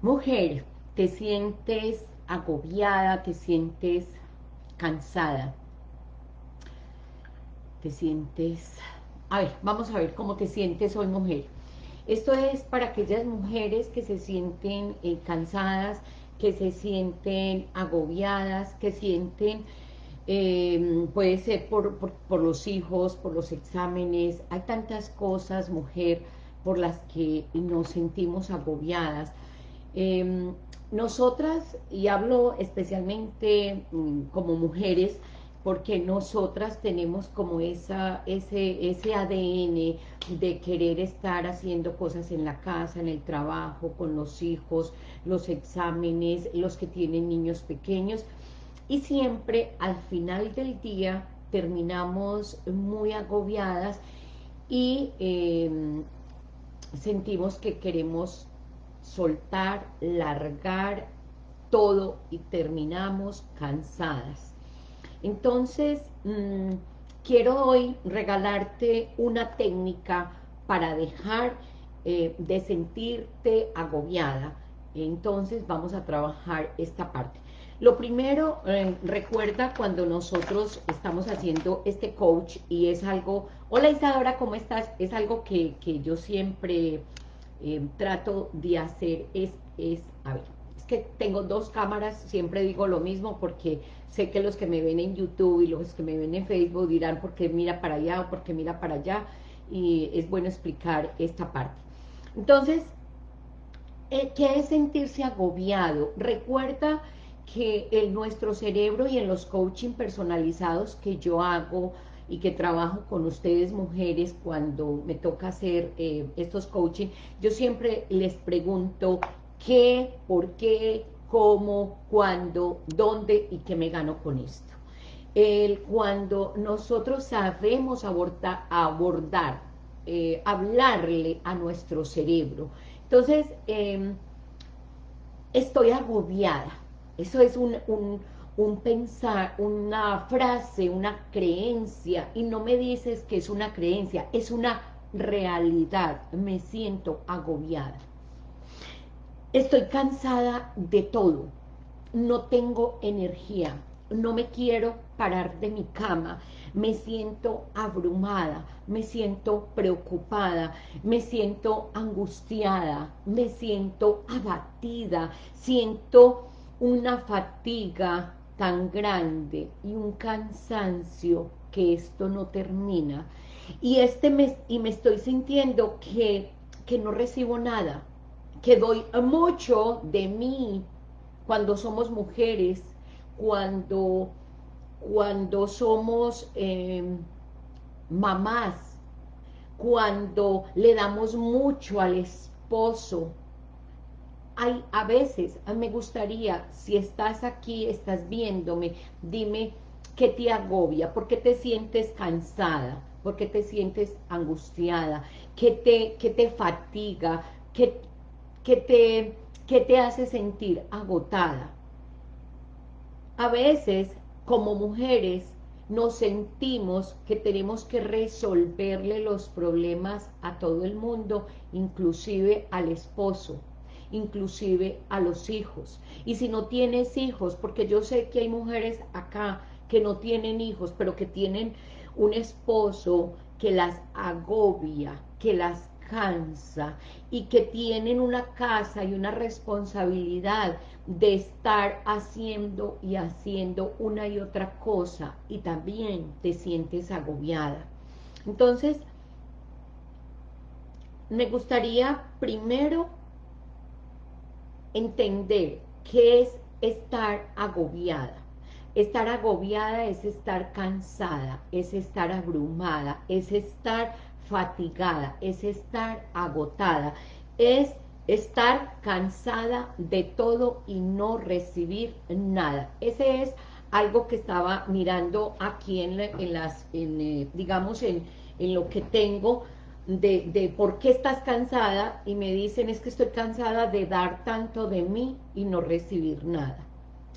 Mujer, te sientes agobiada, te sientes cansada, te sientes... A ver, vamos a ver cómo te sientes hoy, mujer. Esto es para aquellas mujeres que se sienten eh, cansadas, que se sienten agobiadas, que sienten, em, puede ser por, los hijos, por los exámenes, hay tantas cosas, mujer, por las que nos sentimos agobiadas. Em, nosotras, y hablo especialmente mm, como mujeres, porque nosotras tenemos como esa, ese, ese ADN de querer estar haciendo cosas en la casa, en el trabajo, con los hijos, los exámenes, los que tienen niños pequeños, y siempre al final del día terminamos muy agobiadas y em, sentimos que queremos soltar, largar todo y terminamos cansadas. Entonces, mm, quiero hoy regalarte una técnica para dejar eh, de sentirte agobiada. Entonces, vamos a trabajar esta parte. Lo primero, eh, recuerda cuando nosotros estamos haciendo este coach y es algo, hola Isadora, ¿cómo estás? Es algo que, yo siempre eh, trato de hacer, es, es, a ver, que tengo dos cámaras, siempre digo lo mismo porque sé que los que me ven en YouTube y los que me ven en Facebook dirán por qué mira para allá o por qué mira para allá y es bueno explicar esta parte. Entonces, eh, ¿qué es sentirse agobiado? Recuerda que en nuestro cerebro y en los coaching personalizados que yo hago y que trabajo con ustedes mujeres cuando me toca hacer eh, estos coaching, yo siempre les pregunto qué, por qué, cómo, cuándo, dónde y qué me gano con esto. El, cuando nosotros sabemos abordar, eh, hablarle a nuestro cerebro, entonces em, estoy agobiada, eso es un pensar, una frase, una creencia, y no me dices que es una creencia, es una realidad, me siento agobiada. Estoy cansada de todo, no tengo energía, no me quiero parar de mi cama, me siento abrumada, me siento preocupada, me siento angustiada, me siento abatida, siento una fatiga tan grande y un cansancio que esto no termina. Y, este me, y me estoy sintiendo que, que no recibo nada, que doy mucho de mí cuando somos mujeres, cuando, cuando somos em, mamás, cuando le damos mucho al esposo. Hay, a veces, me gustaría, si estás aquí, estás viéndome, dime qué te agobia, por qué te sientes cansada, por qué te sientes angustiada, qué te, qué te fatiga, qué, que te, que te hace sentir agotada. A veces, como mujeres, nos sentimos que tenemos que resolverle los problemas a todo el mundo, inclusive al esposo, inclusive a los hijos. Y si no tienes hijos, porque yo sé que hay mujeres acá que no tienen hijos, pero que tienen un esposo que las agobia, que las cansa y que tienen una casa y una responsabilidad de estar haciendo y haciendo una y otra cosa y también te sientes agobiada. Entonces, me gustaría primero entender qué es estar agobiada. Estar agobiada es estar cansada, es estar abrumada, es estar fatigada, es estar agotada, es estar cansada de todo y no recibir nada. Ese es algo que estaba mirando aquí en, las, eh, digamos, en, lo que tengo de, de, por qué estás cansada y me dicen es que estoy cansada de dar tanto de mí y no recibir nada.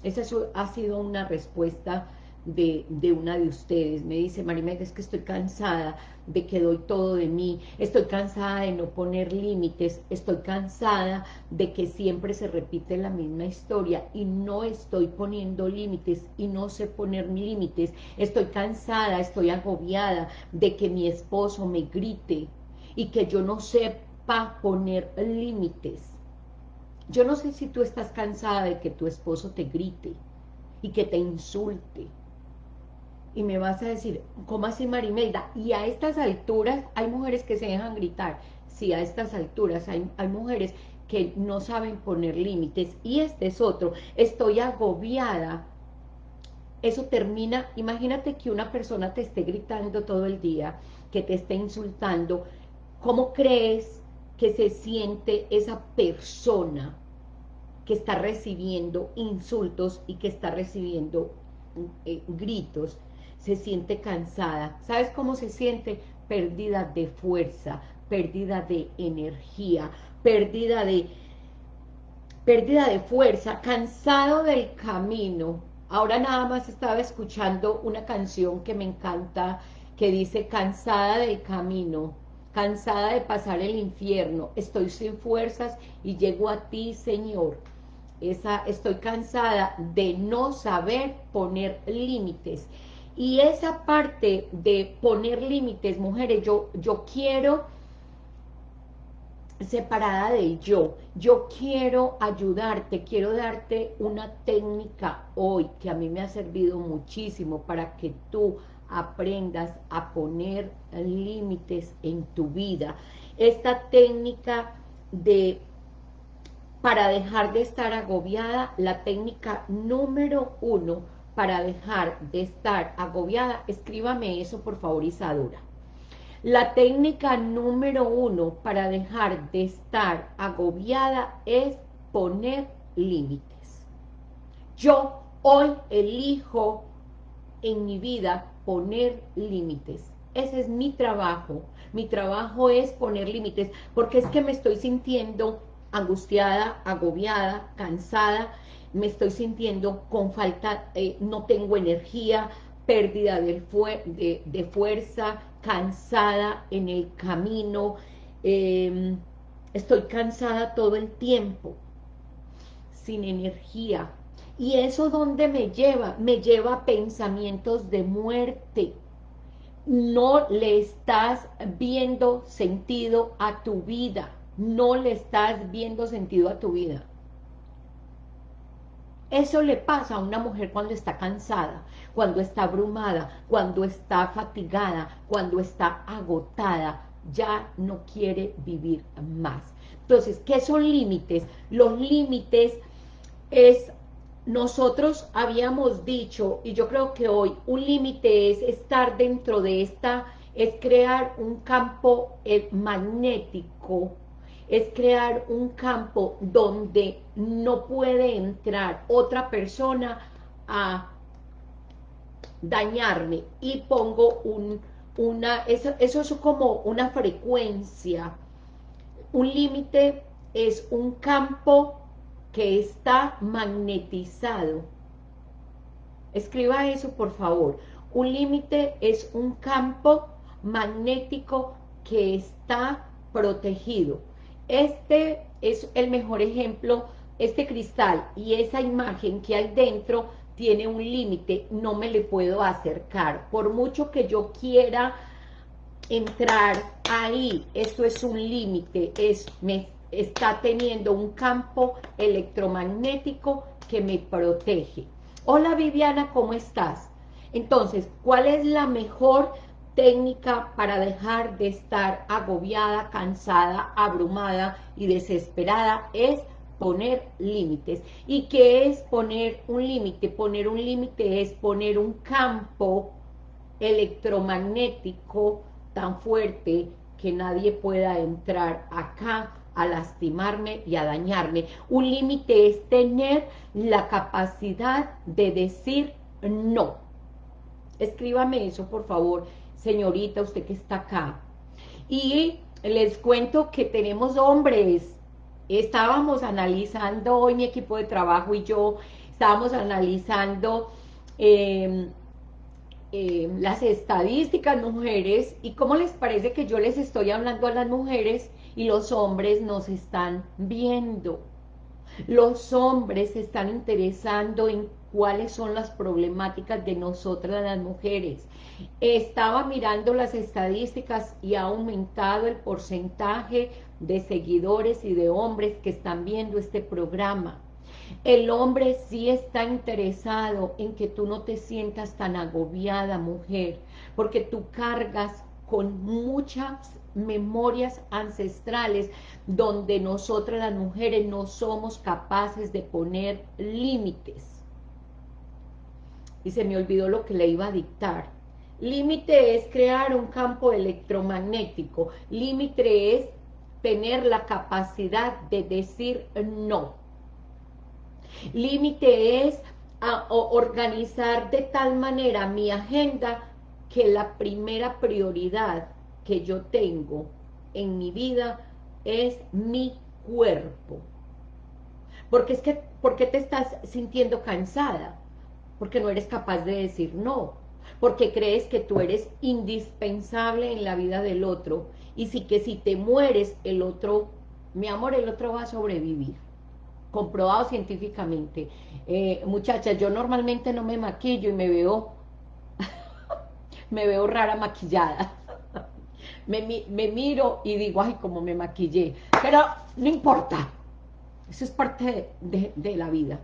Esa ha sido una respuesta de, de, una de ustedes. Me dice, Marimelda, es que estoy cansada de que doy todo de mí, estoy cansada de no poner límites, estoy cansada de que siempre se repite la misma historia y no estoy poniendo límites y no sé poner límites, estoy cansada, estoy agobiada de que mi esposo me grite y que yo no sepa poner límites. Yo no sé si tú estás cansada de que tu esposo te grite y que te insulte, y me vas a decir, ¿cómo así Marimelda? Y a estas alturas hay mujeres que se dejan gritar. Sí, a estas alturas hay, hay mujeres que no saben poner límites. Y este es otro, estoy agobiada. Eso termina, imagínate que una persona te esté gritando todo el día, que te esté insultando. ¿Cómo crees que se siente esa persona que está recibiendo insultos y que está recibiendo eh, gritos? se siente cansada. ¿Sabes cómo se siente? Pérdida de fuerza, pérdida de energía, pérdida de, pérdida de fuerza, cansado del camino. Ahora nada más estaba escuchando una canción que me encanta, que dice cansada del camino, cansada de pasar el infierno, estoy sin fuerzas y llego a ti, Señor. Esa, estoy cansada de no saber poner límites. Y esa parte de poner límites, mujeres, yo, yo quiero separada de yo, yo quiero ayudarte, quiero darte una técnica hoy que a mí me ha servido muchísimo para que tú aprendas a poner límites en tu vida. Esta técnica de para dejar de estar agobiada, la técnica número uno para dejar de estar agobiada, escríbame eso por favor Isadora. La técnica número uno para dejar de estar agobiada es poner límites. Yo hoy elijo en mi vida poner límites. Ese es mi trabajo. Mi trabajo es poner límites, porque es que me estoy sintiendo angustiada, agobiada, cansada, me estoy sintiendo con falta, eh, no tengo energía, pérdida de, de, fuerza, cansada en el camino, em, estoy cansada todo el tiempo, sin energía. ¿Y eso dónde me lleva? Me lleva a pensamientos de muerte. No le estás viendo sentido a tu vida. No le estás viendo sentido a tu vida. Eso le pasa a una mujer cuando está cansada, cuando está abrumada, cuando está fatigada, cuando está agotada, ya no quiere vivir más. Entonces, ¿qué son límites? Los límites es, nosotros habíamos dicho, y yo creo que hoy, un límite es estar dentro de esta, es crear un campo eh, magnético es crear un campo donde no puede entrar otra persona a dañarme y pongo un, una, eso, eso es como una frecuencia, un límite es un campo que está magnetizado. Escriba eso, por favor. Un límite es un campo magnético que está protegido. Este es el mejor ejemplo, este cristal y esa imagen que hay dentro tiene un límite, no me le puedo acercar. Por mucho que yo quiera entrar ahí, esto es un límite, es, me está teniendo un campo electromagnético que me protege. Hola Viviana, ¿cómo estás? Entonces, ¿cuál es la mejor técnica para dejar de estar agobiada, cansada, abrumada y desesperada es poner límites. ¿Y qué es poner un límite? Poner un límite es poner un campo electromagnético tan fuerte que nadie pueda entrar acá a lastimarme y a dañarme. Un límite es tener la capacidad de decir no. Escríbame eso, por favor, señorita, usted que está acá. Y les cuento que tenemos hombres. Estábamos analizando, hoy mi equipo de trabajo y yo, estábamos analizando em, eh, las estadísticas, mujeres, y cómo les parece que yo les estoy hablando a las mujeres y los hombres nos están viendo. Los hombres se están interesando en cuáles son las problemáticas de nosotras las mujeres. Estaba mirando las estadísticas y ha aumentado el porcentaje de seguidores y de hombres que están viendo este programa. El hombre sí está interesado en que tú no te sientas tan agobiada, mujer, porque tú cargas con muchas memorias ancestrales donde nosotras las mujeres no somos capaces de poner límites. Y se me olvidó lo que le iba a dictar. Límite es crear un campo electromagnético. Límite es tener la capacidad de decir no. Límite es organizar de tal manera mi agenda que la primera prioridad que yo tengo en mi vida es mi cuerpo. Porque es que, ¿por qué te estás sintiendo cansada? Porque no eres capaz de decir no. Porque crees que tú eres indispensable en la vida del otro. Y si que si te mueres, el otro, mi amor, el otro va a sobrevivir comprobado científicamente. Eh, muchachas, yo normalmente no me maquillo y me veo, me veo rara maquillada. Me, miro y digo, ay, como me maquillé. Pero no importa, eso es parte de, la vida.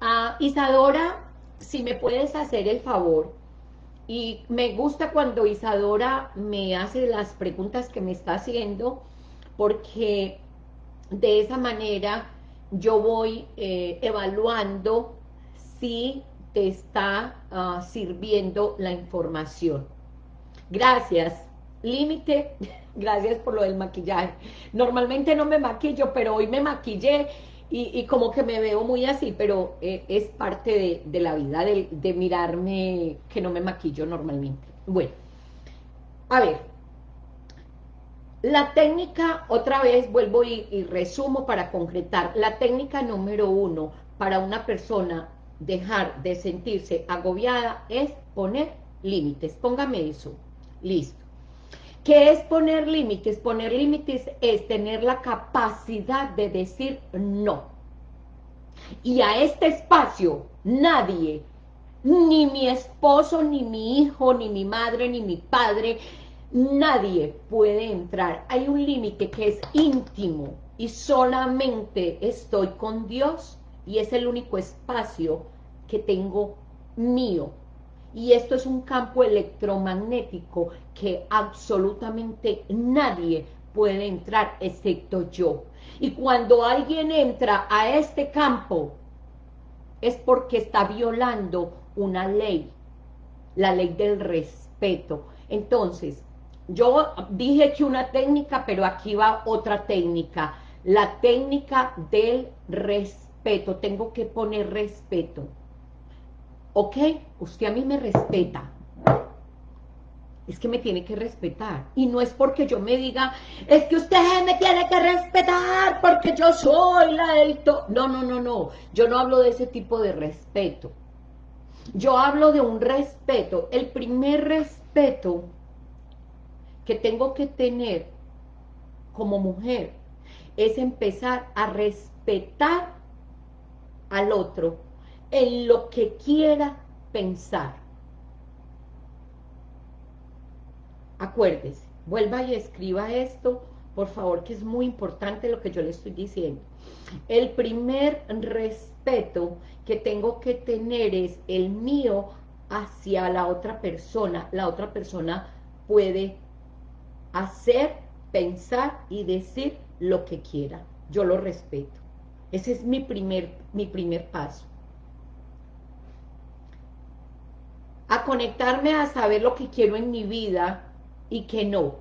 Ah, Isadora, si me puedes hacer el favor, y me gusta cuando Isadora me hace las preguntas que me está haciendo, porque de esa manera yo voy eh, evaluando si te está ah, sirviendo la información. Gracias. Límite, gracias por lo del maquillaje. Normalmente no me maquillo, pero hoy me maquillé y, como que me veo muy así, pero eh, es parte de, la vida, de, de mirarme que no me maquillo normalmente. Bueno, a ver, la técnica, otra vez vuelvo y, resumo para concretar, la técnica número uno para una persona dejar de sentirse agobiada es poner límites. Póngame eso. Listo. ¿Qué es poner límites? Poner límites es tener la capacidad de decir no. Y a este espacio nadie, ni mi esposo, ni mi hijo, ni mi madre, ni mi padre, nadie puede entrar. Hay un límite que es íntimo y solamente estoy con Dios y es el único espacio que tengo mío. Y esto es un campo electromagnético que absolutamente nadie puede entrar excepto yo. Y cuando alguien entra a este campo es porque está violando una ley, la ley del respeto. Entonces, yo dije que una técnica, pero aquí va otra técnica. La técnica del respeto. Tengo que poner respeto. ¿Ok? Usted a mí me respeta. Es que me tiene que respetar. Y no es porque yo me diga, es que usted me tiene que respetar porque yo soy la del... No, no, no, no. Yo no hablo de ese tipo de respeto. Yo hablo de un respeto. El primer respeto que tengo que tener como mujer es empezar a respetar al otro en lo que quiera pensar. Acuérdese, vuelva y escriba esto, por favor, que es muy importante lo que yo le estoy diciendo. El primer respeto que tengo que tener es el mío hacia la otra persona. La otra persona puede hacer, pensar y decir lo que quiera. Yo lo respeto. Ese es mi primer, mi primer paso. A conectarme a saber lo que quiero en mi vida y que no.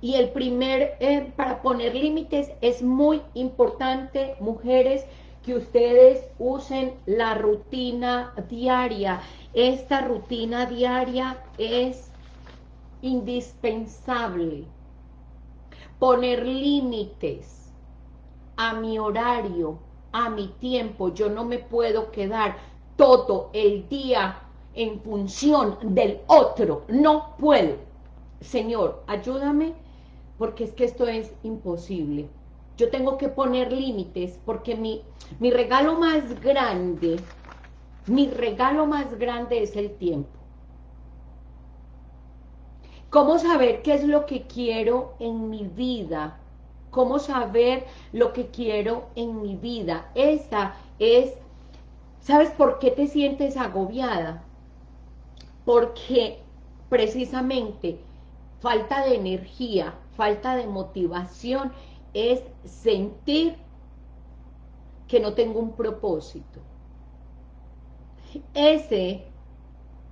Y el primer, eh, para poner límites, es muy importante, mujeres, que ustedes usen la rutina diaria. Esta rutina diaria es indispensable poner límites a mi horario, a mi tiempo, yo no me puedo quedar todo el día en función del otro, no puedo. Señor, ayúdame, porque es que esto es imposible. Yo tengo que poner límites, porque mi, mi regalo más grande, mi regalo más grande es el tiempo. ¿Cómo saber qué es lo que quiero en mi vida? ¿Cómo saber lo que quiero en mi vida? Esa es, ¿sabes por qué te sientes agobiada? Porque precisamente falta de energía, falta de motivación, es sentir que no tengo un propósito. Ese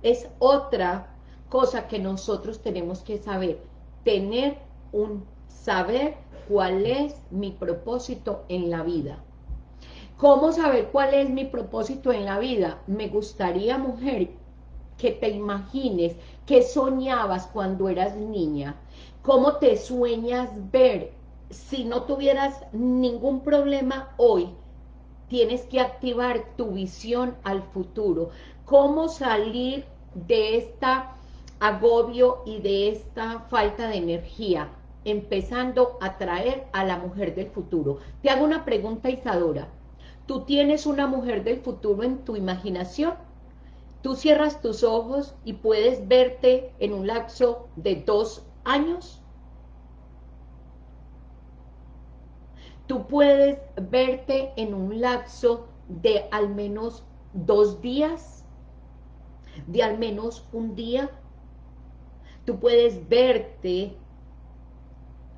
es otra cosa que nosotros tenemos que saber, tener un saber cuál es mi propósito en la vida. ¿Cómo saber cuál es mi propósito en la vida? Me gustaría, mujer, que te imagines que soñabas cuando eras niña, cómo te sueñas ver, si no tuvieras ningún problema hoy, tienes que activar tu visión al futuro, cómo salir de esta agobio y de esta falta de energía, empezando a traer a la mujer del futuro. Te hago una pregunta, Isadora. ¿Tú tienes una mujer del futuro en tu imaginación? ¿Tú cierras tus ojos y puedes verte en un lapso de dos años? ¿Tú puedes verte en un lapso de al menos dos días? ¿De al menos un día? tú puedes verte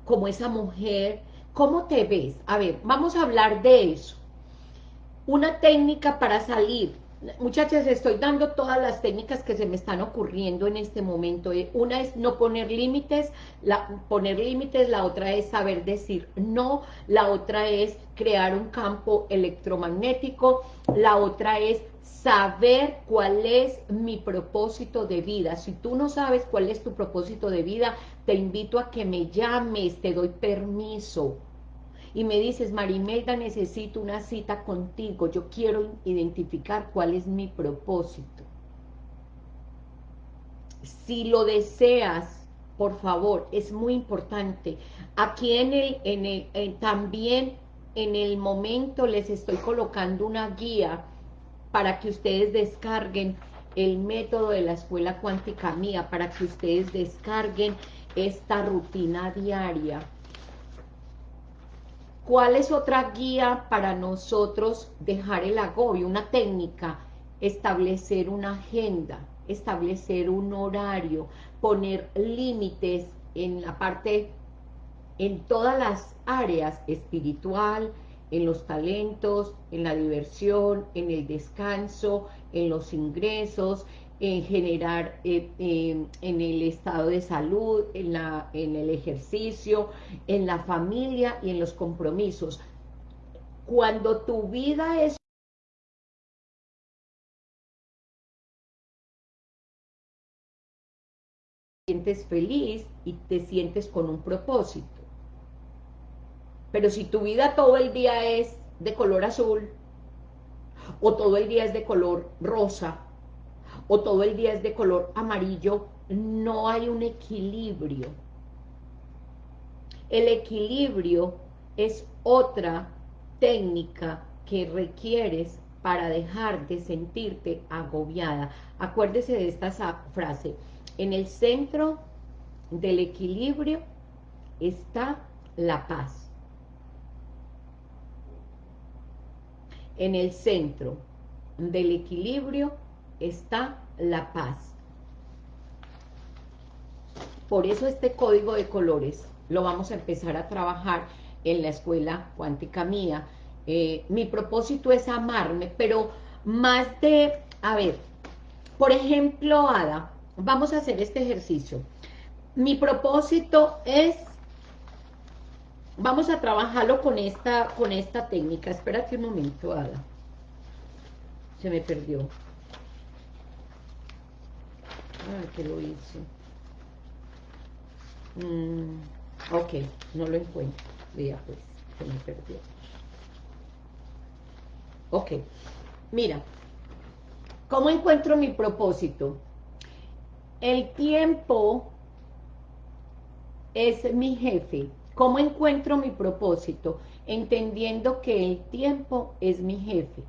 como esa mujer, ¿cómo te ves? A ver, vamos a hablar de eso. Una técnica para salir. Muchachas, estoy dando todas las técnicas que se me están ocurriendo en este momento. Eh, una es no poner límites, la, poner límites, la otra es saber decir no, la otra es crear un campo electromagnético, la otra es saber cuál es mi propósito de vida. Si tú no sabes cuál es tu propósito de vida, te invito a que me llames, te doy permiso. Y me dices, Marimelda, necesito una cita contigo, yo quiero identificar cuál es mi propósito. Si lo deseas, por favor, es muy importante. Aquí en el, en el, también en el momento les estoy colocando una guía para que ustedes descarguen el método de la escuela cuántica mía, para que ustedes descarguen esta rutina diaria. ¿Cuál es otra guía para nosotros dejar el agobio? Una técnica, establecer una agenda, establecer un horario, poner límites en la parte, en todas las áreas, espiritual, en los talentos, en la diversión, en el descanso, en los ingresos, en generar eh, en el estado de salud, en, la, en el ejercicio, en la familia y en los compromisos. Cuando tu vida es sientes feliz y te sientes con un propósito. Pero si tu vida todo el día es de color azul, o todo el día es de color rosa, o todo el día es de color amarillo, no hay un equilibrio. El equilibrio es otra técnica que requieres para dejar de sentirte agobiada. Acuérdese de esta frase. En el centro del equilibrio está la paz. En el centro del equilibrio está la paz. Por eso este código de colores lo vamos a empezar a trabajar en la escuela cuántica mía. Eh, mi propósito es amarme, pero más de, a ver, por ejemplo, Ada, vamos a hacer este ejercicio. Mi propósito es Vamos a trabajarlo con esta, con esta técnica. Espérate un momento, Ada. Se me perdió. Ah, que lo hice. Mm, ok, no lo encuentro. Vea pues, se me perdió. Ok, mira, ¿cómo encuentro mi propósito? El tiempo es mi jefe. ¿Cómo encuentro mi propósito? Entendiendo que el tiempo es mi jefe.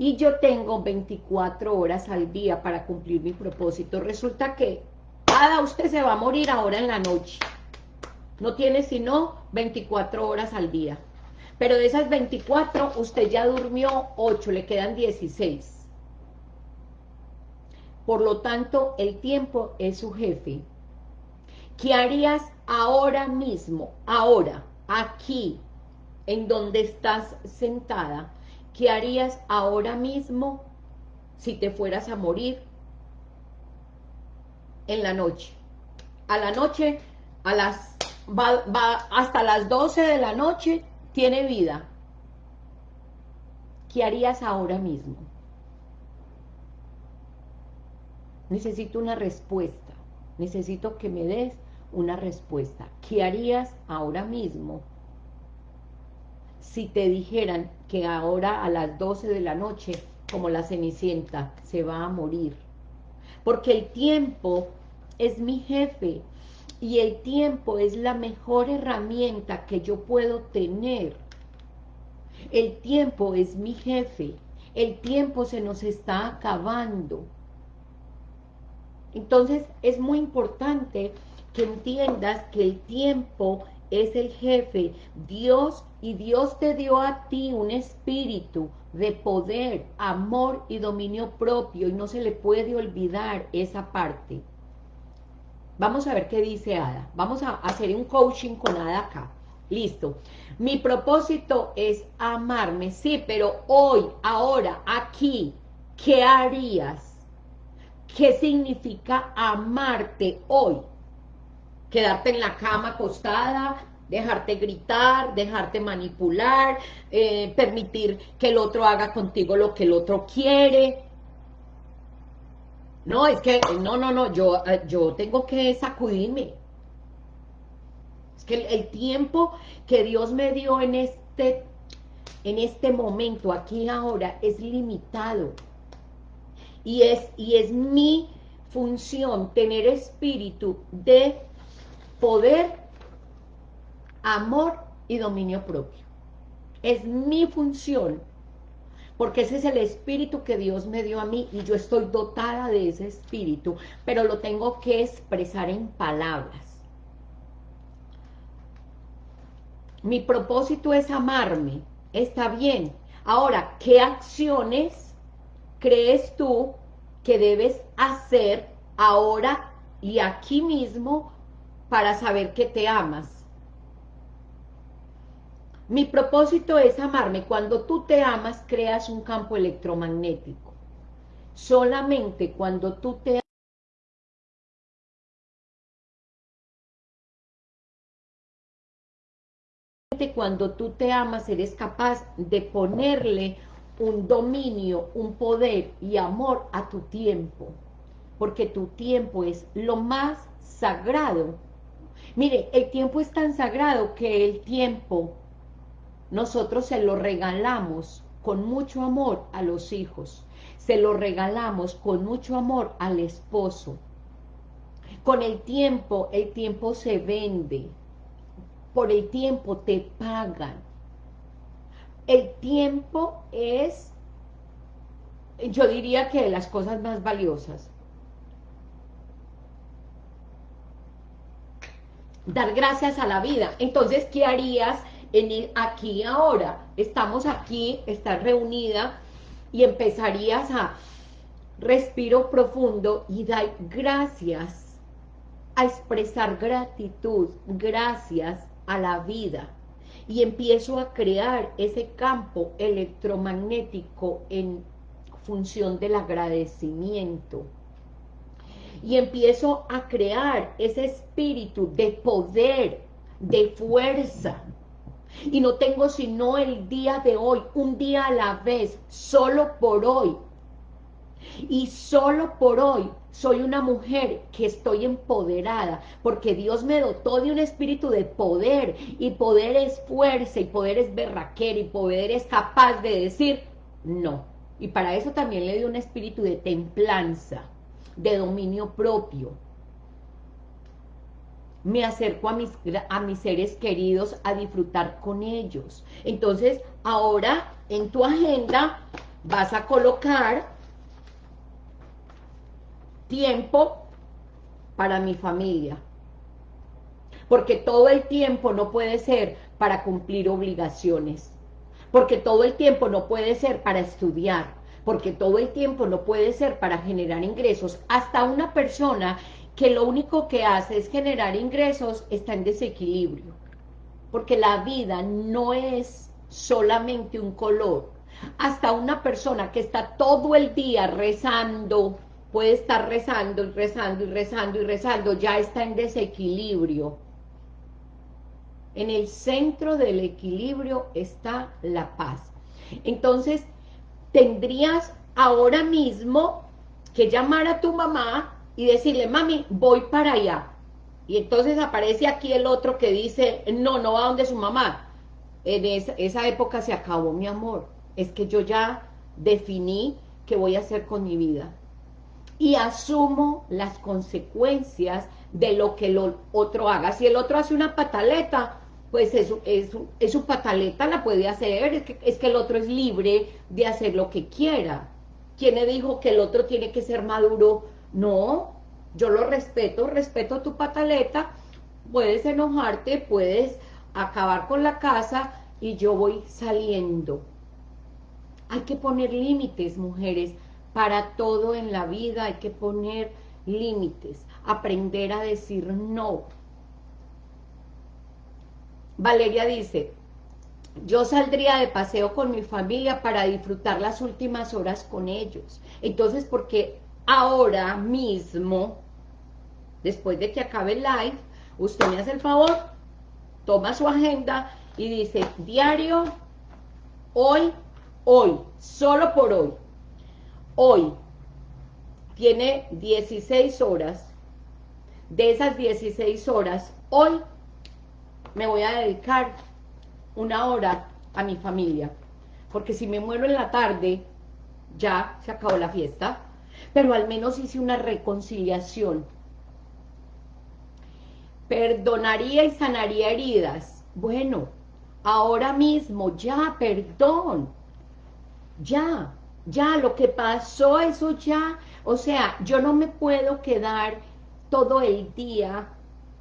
Y yo tengo 24 horas al día para cumplir mi propósito. Resulta que, cada usted se va a morir ahora en la noche. No tiene sino 24 horas al día. Pero de esas 24, usted ya durmió 8, le quedan 16. Por lo tanto, el tiempo es su jefe. ¿Qué harías ahora mismo, ahora, aquí, en donde estás sentada? ¿Qué harías ahora mismo si te fueras a morir en la noche? A la noche, a las, va, hasta las 12 de la noche, tiene vida, ¿qué harías ahora mismo? Necesito una respuesta, necesito que me des una respuesta. ¿Qué harías ahora mismo si te dijeran que ahora a las 12 de la noche, como la Cenicienta, se va a morir? Porque el tiempo es mi jefe, y el tiempo es la mejor herramienta que yo puedo tener. El tiempo es mi jefe. El tiempo se nos está acabando. Entonces es muy importante que entiendas que el tiempo es el jefe. Dios y Dios te dio a ti un espíritu de poder, amor y dominio propio y no se le puede olvidar esa parte. Vamos a ver qué dice Ada. Vamos a hacer un coaching con Ada acá. Listo. Mi propósito es amarme. Sí, pero hoy, ahora, aquí, ¿qué harías? ¿Qué significa amarte hoy? Quedarte en la cama acostada, dejarte gritar, dejarte manipular, eh, permitir que el otro haga contigo lo que el otro quiere, no, es que, no, no, no, yo, eh, yo tengo que sacudirme. Es que el, tiempo que Dios me dio en este, en este momento, aquí y ahora, es limitado. Y es, y es mi función tener espíritu de poder, amor y dominio propio. Es mi función porque ese es el espíritu que Dios me dio a mí y yo estoy dotada de ese espíritu, pero lo tengo que expresar en palabras. Mi propósito es amarme, está bien. Ahora, ¿qué acciones crees tú que debes hacer ahora y aquí mismo para saber que te amas? Mi propósito es amarme. Cuando tú te amas, creas un campo electromagnético. Solamente cuando tú te cuando tú te amas eres capaz de ponerle un dominio, un poder y amor a tu tiempo, porque tu tiempo es lo más sagrado. Mire, el tiempo es tan sagrado que el tiempo nosotros se lo regalamos con mucho amor a los hijos, se lo regalamos con mucho amor al esposo. Con el tiempo, el tiempo se vende, por el tiempo te pagan. El tiempo es, yo diría que de las cosas más valiosas. Dar gracias a la vida. Entonces, ¿qué harías en aquí ahora, estamos aquí, estás reunida y empezarías a respiro profundo y dar gracias, a expresar gratitud, gracias a la vida. Y empiezo a crear ese campo electromagnético en función del agradecimiento. Y empiezo a crear ese espíritu de poder, de fuerza, y no tengo sino el día de hoy, un día a la vez, solo por hoy. Y solo por hoy soy una mujer que estoy empoderada, porque Dios me dotó de un espíritu de poder, y poder es fuerza, y poder es berraquera, y poder es capaz de decir, No. Y para eso también le dio un espíritu de templanza, de dominio propio. Me acerco a mis, a mis seres queridos a disfrutar con ellos. Entonces, ahora en tu agenda vas a colocar tiempo para mi familia. Porque todo el tiempo no puede ser para cumplir obligaciones. Porque todo el tiempo no puede ser para estudiar. Porque todo el tiempo no puede ser para generar ingresos. Hasta una persona que lo único que hace es generar ingresos está en desequilibrio. Porque la vida no es solamente un color. Hasta una persona que está todo el día rezando, puede estar rezando y rezando y rezando y rezando, ya está en desequilibrio. En el centro del equilibrio está la paz. Entonces, tendrías ahora mismo que llamar a tu mamá y decirle, mami, voy para allá. Y entonces aparece aquí el otro que dice, no, no va donde su mamá. En esa, esa época se acabó mi amor. Es que yo ya definí qué voy a hacer con mi vida y asumo las consecuencias de lo que el otro haga. Si el otro hace una pataleta, pues es, su pataleta, la puede hacer, es que, es que el otro es libre de hacer lo que quiera. ¿Quién le dijo que el otro tiene que ser maduro? No, yo lo respeto, respeto tu pataleta, puedes enojarte, puedes acabar con la casa y yo voy saliendo. Hay que poner límites, mujeres, para todo en la vida hay que poner límites, aprender a decir no. Valeria dice, yo saldría de paseo con mi familia para disfrutar las últimas horas con ellos. Entonces, porque ahora mismo, después de que acabe el live, usted me hace el favor, toma su agenda y dice, diario, hoy, hoy, solo por hoy, hoy tiene 16 horas, de esas 16 horas, hoy me voy a dedicar una hora a mi familia, porque si me muero en la tarde, ya se acabó la fiesta, pero al menos hice una reconciliación. Perdonaría y sanaría heridas. Bueno, ahora mismo, ya, perdón, ya, ya, lo que pasó, eso ya, o sea, yo no me puedo quedar todo el día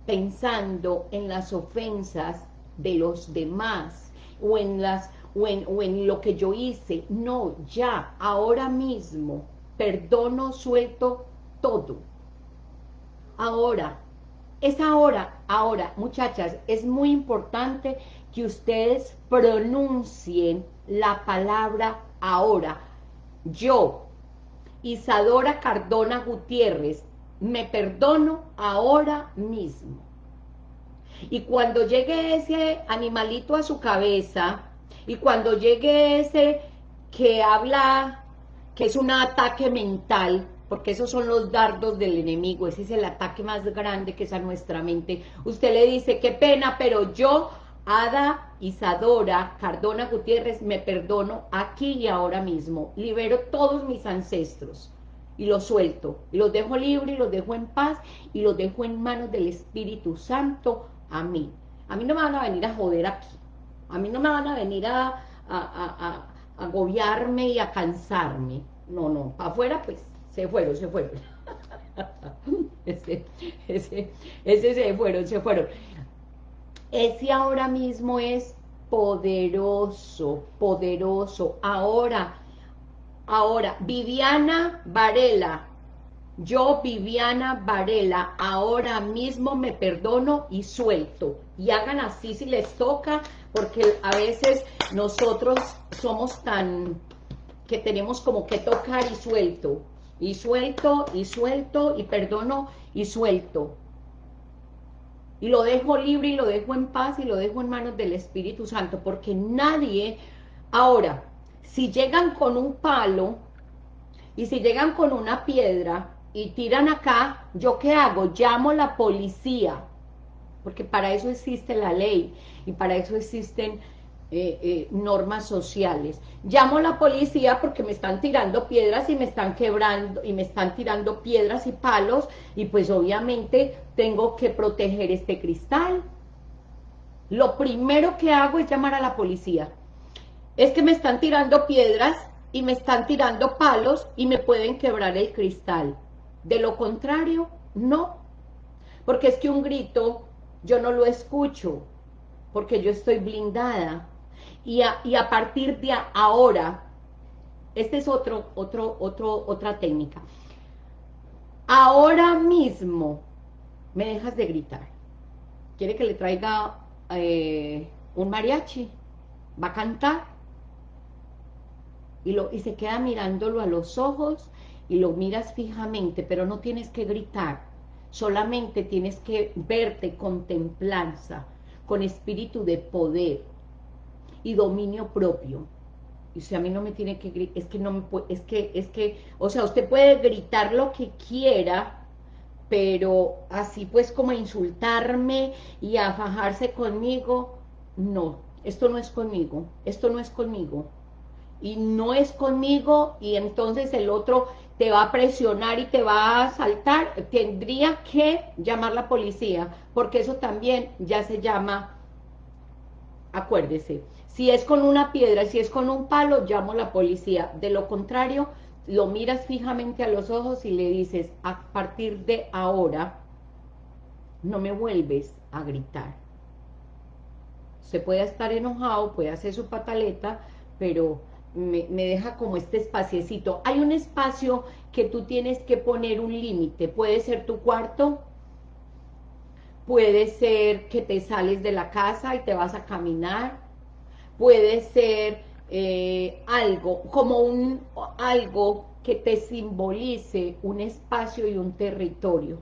pensando en las ofensas de los demás, o en, las, o en, o en lo que yo hice, no, ya, ahora mismo, perdono, suelto todo. Ahora, es ahora, ahora, muchachas, es muy importante que ustedes pronuncien la palabra ahora, yo, Isadora Cardona Gutiérrez, me perdono ahora mismo. Y cuando llegue ese animalito a su cabeza, y cuando llegue ese que habla, que es un ataque mental, porque esos son los dardos del enemigo, ese es el ataque más grande que es a nuestra mente, usted le dice, qué pena, pero yo Ada Isadora Cardona Gutiérrez, me perdono aquí y ahora mismo. Libero todos mis ancestros y los suelto. Y los dejo libre y los dejo en paz y los dejo en manos del Espíritu Santo. A mí. A mí no me van a venir a joder aquí. A mí no me van a venir a, a, agobiarme y a cansarme. No, no. Para afuera, pues, se fueron, se fueron. ese, ese, ese se fueron, se fueron. Ese ahora mismo es poderoso, poderoso. Ahora, ahora, Viviana Varela, yo Viviana Varela, ahora mismo me perdono y suelto. Y hagan así si les toca, porque a veces nosotros somos tan, que tenemos como que tocar y suelto. Y suelto, y suelto, y perdono, y suelto y lo dejo libre y lo dejo en paz y lo dejo en manos del Espíritu Santo, porque nadie, ahora, si llegan con un palo y si llegan con una piedra y tiran acá, ¿yo qué hago? Llamo la policía, porque para eso existe la ley y para eso existen eh, eh, normas sociales. Llamo a la policía porque me están tirando piedras y me están quebrando, y me están tirando piedras y palos, y pues obviamente tengo que proteger este cristal. Lo primero que hago es llamar a la policía. Es que me están tirando piedras y me están tirando palos y me pueden quebrar el cristal. De lo contrario, no. Porque es que un grito yo no lo escucho, porque yo estoy blindada. Y a, partir de ahora, esta es otro, otro, otro, otra técnica. Ahora mismo me dejas de gritar. ¿Quiere que le traiga eh, un mariachi? ¿Va a cantar? Y, lo, y se queda mirándolo a los ojos y lo miras fijamente, pero no tienes que gritar, solamente tienes que verte con templanza, con espíritu de poder y dominio propio. Y si a mí no me tiene que gritar, es que no me puede, es que, es que, o sea, usted puede gritar lo que quiera, pero así pues como insultarme y a fajarse conmigo, no, esto no es conmigo, esto no es conmigo, y no es conmigo, y entonces el otro te va a presionar y te va a saltar, tendría que llamar la policía, porque eso también ya se llama, acuérdese, si es con una piedra, si es con un palo, llamo a la policía, de lo contrario, lo miras fijamente a los ojos y le dices, a partir de ahora, no me vuelves a gritar. Se puede estar enojado, puede hacer su pataleta, pero me, deja como este espaciecito. Hay un espacio que tú tienes que poner un límite. Puede ser tu cuarto, puede ser que te sales de la casa y te vas a caminar, puede ser eh, algo, como un algo que te simbolice un espacio y un territorio.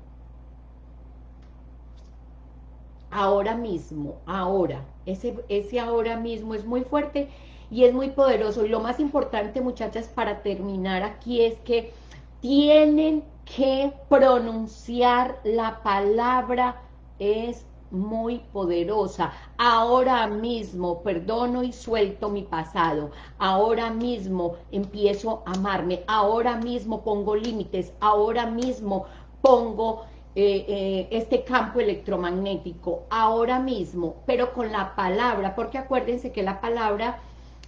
Ahora mismo, ahora, ese, ese ahora mismo es muy fuerte y es muy poderoso. Y lo más importante, muchachas, para terminar aquí es que tienen que pronunciar la palabra es muy poderosa. Ahora mismo perdono y suelto mi pasado. Ahora mismo empiezo a amarme. Ahora mismo pongo límites. Ahora mismo pongo eh, eh, este campo electromagnético. Ahora mismo, pero con la palabra, porque acuérdense que la palabra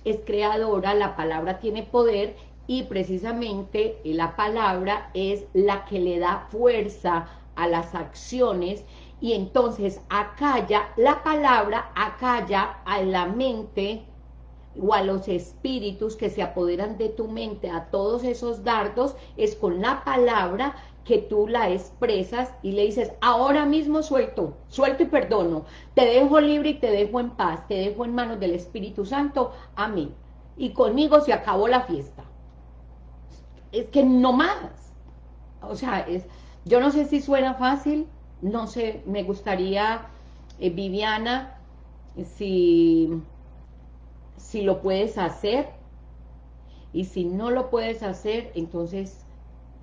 es creadora, la palabra tiene poder y precisamente la palabra es la que le da fuerza a las acciones y entonces acalla la palabra, acalla a la mente o a los espíritus que se apoderan de tu mente, a todos esos dardos, es con la palabra que tú la expresas y le dices, ahora mismo suelto, suelto y perdono, te dejo libre y te dejo en paz, te dejo en manos del Espíritu Santo, amén. Y conmigo se acabó la fiesta. Es que no más. O sea, es, yo no sé si suena fácil, no sé, me gustaría, eh, Viviana, si, si lo puedes hacer, y si no lo puedes hacer, entonces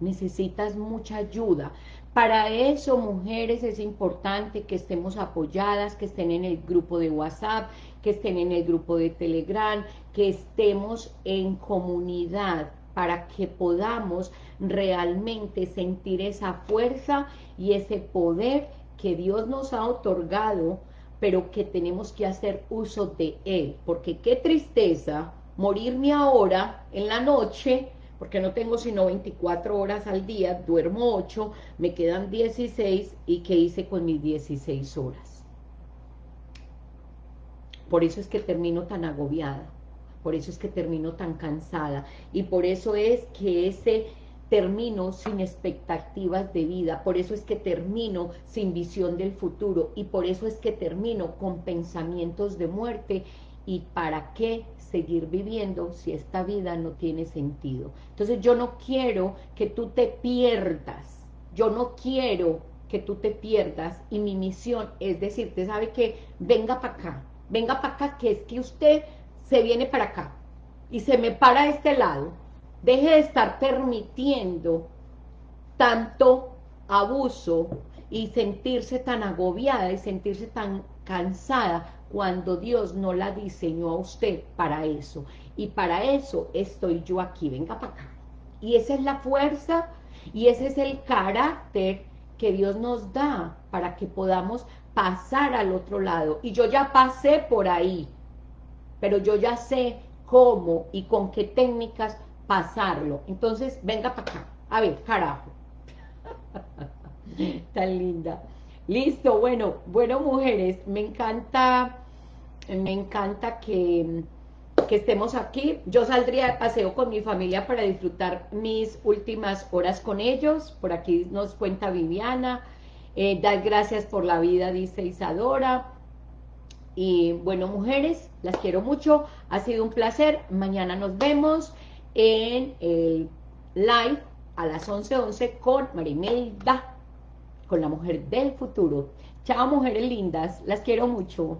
necesitas mucha ayuda. Para eso, mujeres, es importante que estemos apoyadas, que estén en el grupo de WhatsApp, que estén en el grupo de Telegram, que estemos en comunidad para que podamos realmente sentir esa fuerza y ese poder que Dios nos ha otorgado, pero que tenemos que hacer uso de Él. Porque qué tristeza morirme ahora en la noche porque no tengo sino 24 horas al día, duermo 8, me quedan 16, ¿y qué hice con mis 16 horas? Por eso es que termino tan agobiada, por eso es que termino tan cansada, y por eso es que ese termino sin expectativas de vida, por eso es que termino sin visión del futuro, y por eso es que termino con pensamientos de muerte, ¿y para qué seguir viviendo si esta vida no tiene sentido. Entonces yo no quiero que tú te pierdas, yo no quiero que tú te pierdas. Y mi misión es decirte, ¿sabe que Venga para acá, venga para acá, que es que usted se viene para acá. Y se me para a este lado, deje de estar permitiendo tanto abuso y sentirse tan agobiada y sentirse tan cansada cuando Dios no la diseñó a usted para eso. Y para eso estoy yo aquí, venga para acá. Y esa es la fuerza y ese es el carácter que Dios nos da para que podamos pasar al otro lado. Y yo ya pasé por ahí, pero yo ya sé cómo y con qué técnicas pasarlo. Entonces, venga para acá. A ver, carajo. Tan linda. Listo, bueno, bueno, mujeres, me encanta, me encanta que, que estemos aquí. Yo saldría de paseo con mi familia para disfrutar mis últimas horas con ellos. Por aquí nos cuenta Viviana. Eh, dar gracias por la vida, dice Isadora. Y bueno, mujeres, las quiero mucho. Ha sido un placer. Mañana nos vemos en el live a las 11.11 11 con Marimelda, con la mujer del futuro. Chao, mujeres lindas. Las quiero mucho.